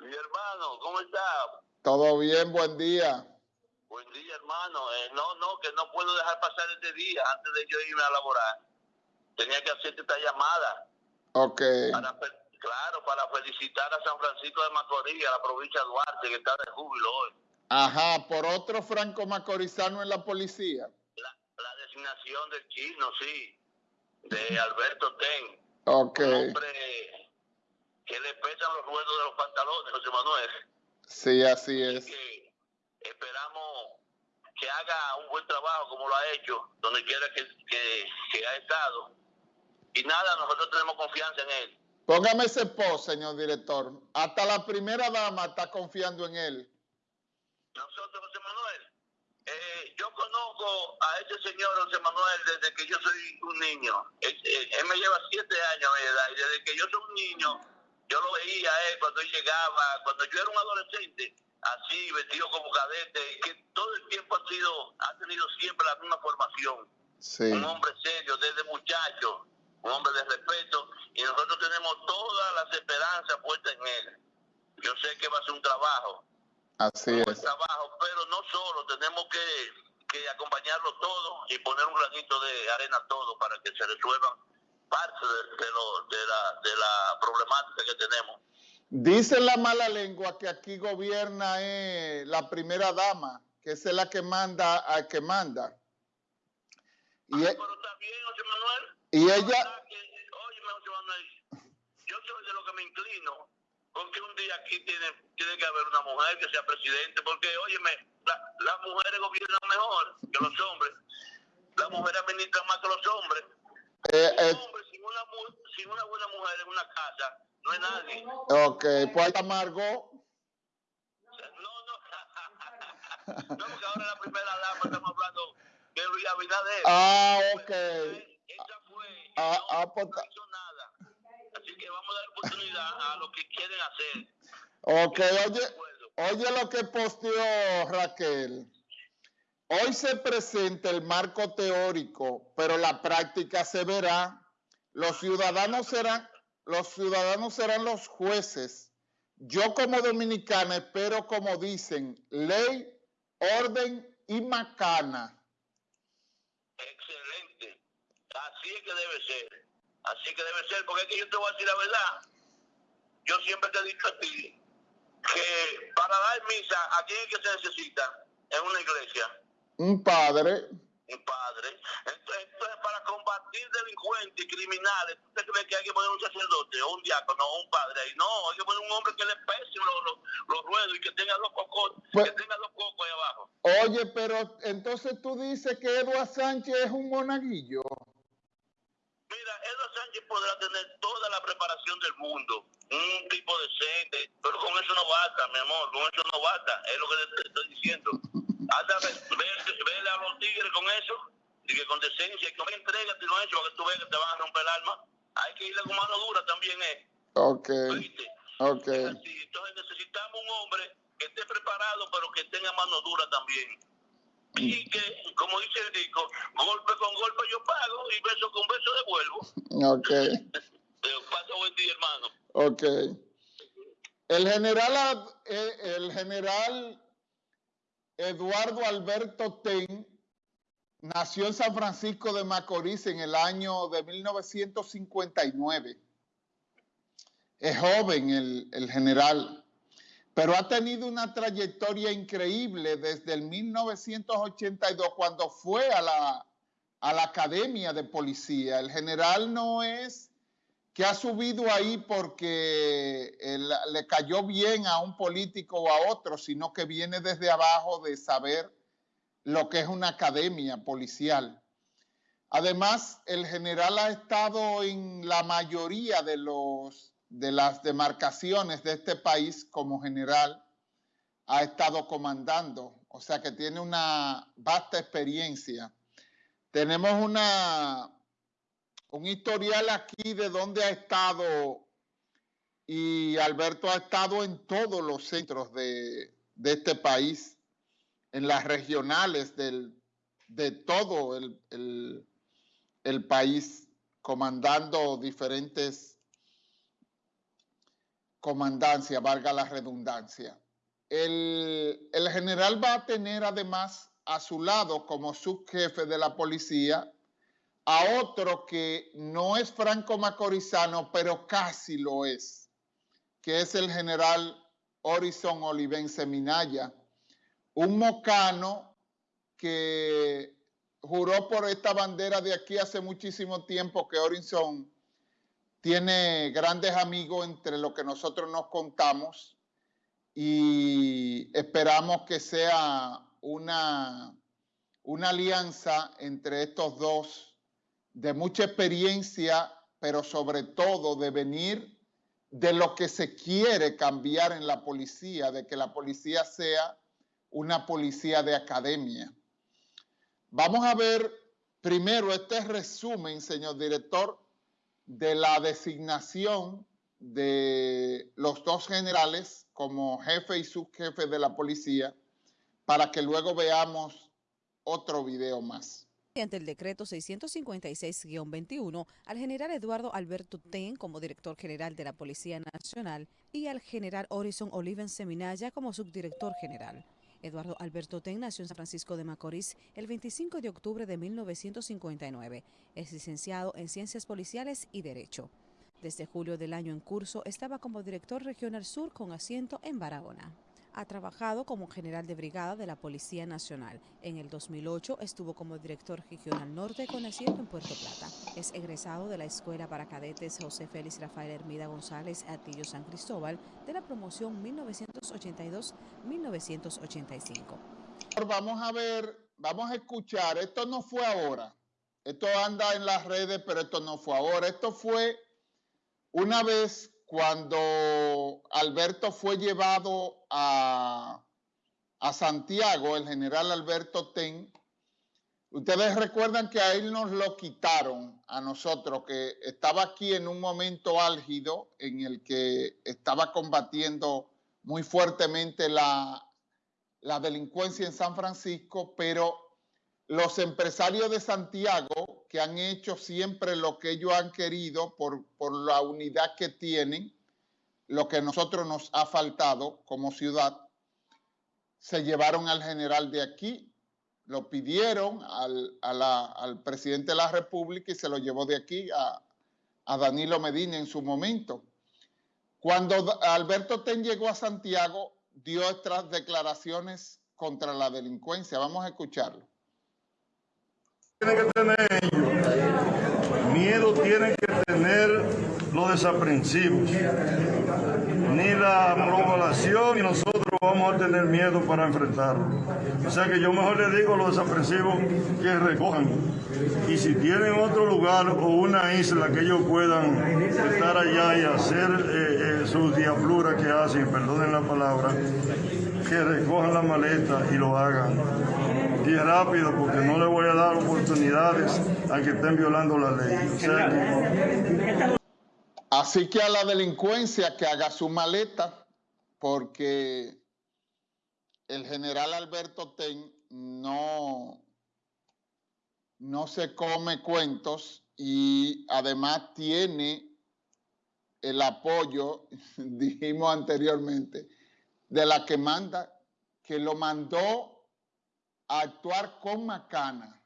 Mi hermano, ¿cómo está? Todo bien, buen día. Buen día, hermano. Eh, no, no, que no puedo dejar pasar este día antes de yo irme a laborar. Tenía que hacerte esta llamada. Ok. Para, claro, para felicitar a San Francisco de Macorís, a la provincia de Duarte, que está de júbilo hoy. Ajá, por otro franco macorizano en la policía. La, la designación del chino, sí, de Alberto Ten. Ok. Un hombre que le pesan los ruedos de los pantalones, José Manuel. Sí, así es. Que esperamos que haga un buen trabajo como lo ha hecho, donde quiera que, que, que ha estado. Y nada, nosotros tenemos confianza en él. Póngame ese post, señor director. Hasta la primera dama está confiando en él. Nosotros, José Manuel, eh, yo conozco a ese señor José Manuel desde que yo soy un niño. Él, él- él me lleva siete años de edad y desde que yo soy un niño, yo lo veía a él cuando él llegaba, cuando yo era un adolescente, así, vestido como cadete, que todo el tiempo ha sido, ha tenido siempre la misma formación. Sí. Un hombre serio desde muchacho, un hombre de respeto, y nosotros tenemos todas las esperanzas puestas en él. Yo sé que va a ser un trabajo, Así un es. trabajo, pero no solo, tenemos que, que acompañarlo todo y poner un granito de arena todo para que se resuelvan parte de, de lo- de la, de la problemática que tenemos. Dice la mala lengua que aquí gobierna eh, la primera dama, que es la que manda al que manda. Y, e- pero está bien, José Manuel. y La ella, que, óyeme, José Manuel, yo soy de lo que me inclino, porque un día aquí tiene, tiene que haber una mujer que sea presidente, porque, óyeme, la- las mujeres gobiernan mejor que los hombres. Las mujeres administran más que los hombres. eh, Un eh, hombre una, sin una buena mujer en una casa no es nadie. ok, pues ahí está Margot. No, no. no, porque ahora la primera dama estamos hablando de Luis Abinader. Ah, ok. Esa fue. Ah, no, ah, pues no ta- hizo nada. Así que vamos a dar oportunidad a lo que quieren hacer. Ok, oye, oye lo que posteó Raquel. Hoy se presenta el marco teórico, pero la práctica se verá. Los ciudadanos serán, los ciudadanos serán los jueces. Yo como dominicana espero, como dicen, ley, orden y macana. Excelente. Así es que debe ser. Así es que debe ser. Porque es que yo te voy a decir la verdad. Yo siempre te he dicho a ti que para dar misa, ¿a quién es que se necesita? En una iglesia. Un padre, un padre. Entonces, entonces, para combatir delincuentes y criminales, ¿usted cree que hay que poner un sacerdote o un diácono o un padre ahí? No, hay que poner un hombre que le pese los, los, los ruedos y que tenga los cocos, Pues- que tenga los cocos ahí abajo. oye, pero entonces tú dices que Eduardo Sánchez es un monaguillo. Mira, Eduardo Sánchez podrá tener toda la preparación del mundo, un tipo decente, pero con eso no basta, mi amor, con eso no basta, es lo que te estoy diciendo. Hasta ve, ve- vele a los tigres con eso, y que con decencia, y con entrégate con eso, para que tú veas que te van a romper el alma. Hay que irle con mano dura también, ¿eh? Ok, ok. Así. Entonces necesitamos un hombre que esté preparado, pero que tenga mano dura también. Y que, como dice el disco, golpe con golpe yo pago y beso con beso devuelvo. Ok. Pasa buen día, hermano. Ok. El general, eh, el general Eduardo Alberto Ten nació en San Francisco de Macorís en el año de 1959. Es joven el, el general, pero ha tenido una trayectoria increíble desde el 1982 cuando fue a la, a la Academia de Policía. El general no es que ha subido ahí porque él- le cayó bien a un político o a otro, sino que viene desde abajo de saber lo que es una academia policial. Además, el general ha estado en la mayoría de, los, de las demarcaciones de este país como general, ha estado comandando, o sea que tiene una vasta experiencia. Tenemos una, un historial aquí de donde ha estado y Alberto ha estado en todos los centros de, de este país, en las regionales del, de todo el, el- país, comandando diferentes comandancia, valga la redundancia. El, el, general va a tener además a su lado como subjefe de la policía a otro que no es franco macorizano, pero casi lo es, que es el general Horizon Olivense Minaya, un mocano que juró por esta bandera de aquí hace muchísimo tiempo que Horizon tiene grandes amigos entre lo que nosotros nos contamos y esperamos que sea una, una alianza entre estos dos de mucha experiencia, pero sobre todo de venir de lo que se quiere cambiar en la policía, de que la policía sea una policía de academia. Vamos a ver primero este resumen, señor director, de la designación de los dos generales como jefe y subjefe de la policía para que luego veamos otro video más. Mediante el decreto 656-21 al general Eduardo Alberto Ten como director general de la Policía Nacional y al general Horizon Oliven Seminaya como subdirector general. Eduardo Alberto Ten nació en San Francisco de Macorís el 25 de octubre de 1959. Es licenciado en Ciencias Policiales y Derecho. Desde julio del año en curso estaba como director regional sur con asiento en Barahona. Ha trabajado como general de brigada de la Policía Nacional. En el 2008 estuvo como director regional norte con asiento en Puerto Plata. Es egresado de la Escuela para Cadetes José Félix Rafael Hermida González Atillo San Cristóbal de la promoción 1982-1985. Vamos a ver, vamos a escuchar, esto no fue ahora, esto anda en las redes, pero esto no fue ahora, esto fue una vez cuando Alberto fue llevado a, Santiago, el general Alberto Ten, ustedes recuerdan que a él nos lo quitaron, a nosotros, que estaba aquí en un momento álgido en el que estaba combatiendo muy fuertemente la, la delincuencia en San Francisco, pero los empresarios de Santiago, que han hecho siempre lo que ellos han querido por, la unidad que tienen, lo que a nosotros nos ha faltado como ciudad, se llevaron al general de aquí, lo pidieron al, al presidente de la República y se lo llevó de aquí a, a Danilo Medina en su momento. Cuando Alberto Ten llegó a Santiago, dio estas declaraciones contra la delincuencia. Vamos a escucharlo tienen que tener ellos, miedo tienen que tener los desaprensivos, ni la población y nosotros vamos a tener miedo para enfrentarlo. O sea que yo mejor le digo a los desaprensivos que recojan. Y si tienen otro lugar o una isla que ellos puedan estar allá y hacer eh, eh, sus diabluras que hacen, perdonen la palabra, que recojan la maleta y lo hagan y rápido porque no le voy a dar oportunidades a que estén violando la ley. Así que a la delincuencia que haga su maleta porque el general Alberto Ten no, no se come cuentos y además tiene el apoyo, dijimos anteriormente, de la que manda, que lo mandó actuar con Macana,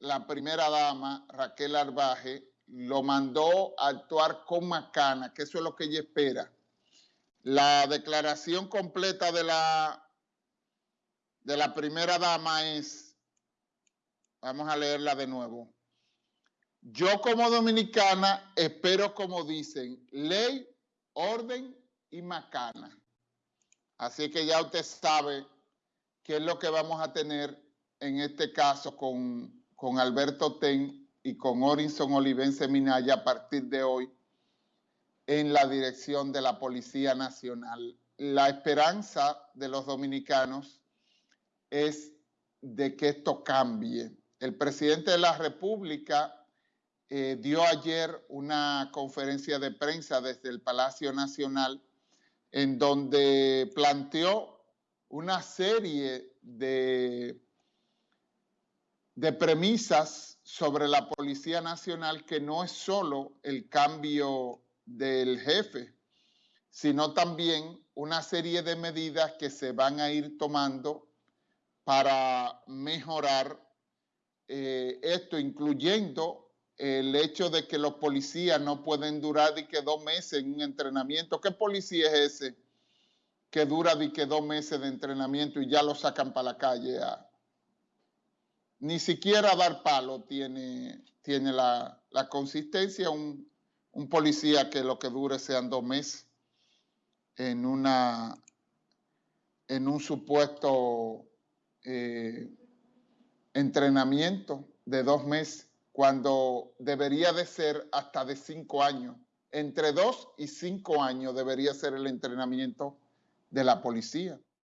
la primera dama, Raquel Arbaje, lo mandó a actuar con Macana, que eso es lo que ella espera. La declaración completa de la, de la primera dama es, vamos a leerla de nuevo. Yo como dominicana espero, como dicen, ley, orden y macana. Así que ya usted sabe qué es lo que vamos a tener en este caso con, Alberto Ten y con Orinson Olivense Minaya a partir de hoy en la dirección de la Policía Nacional. La esperanza de los dominicanos es de que esto cambie. El presidente de la República eh, dio ayer una conferencia de prensa desde el Palacio Nacional en donde planteó una serie de, de premisas sobre la Policía Nacional que no es solo el cambio del jefe, sino también una serie de medidas que se van a ir tomando para mejorar eh, esto, incluyendo el hecho de que los policías no pueden durar de que dos meses en un entrenamiento. ¿Qué policía es ese que dura de que dos meses de entrenamiento y ya lo sacan para la calle? Ni siquiera dar palo tiene, tiene la, consistencia un, un, policía que lo que dure sean dos meses en, una, en un supuesto eh, entrenamiento de dos meses, cuando debería de ser hasta de cinco años. Entre dos y cinco años debería ser el entrenamiento de la policía.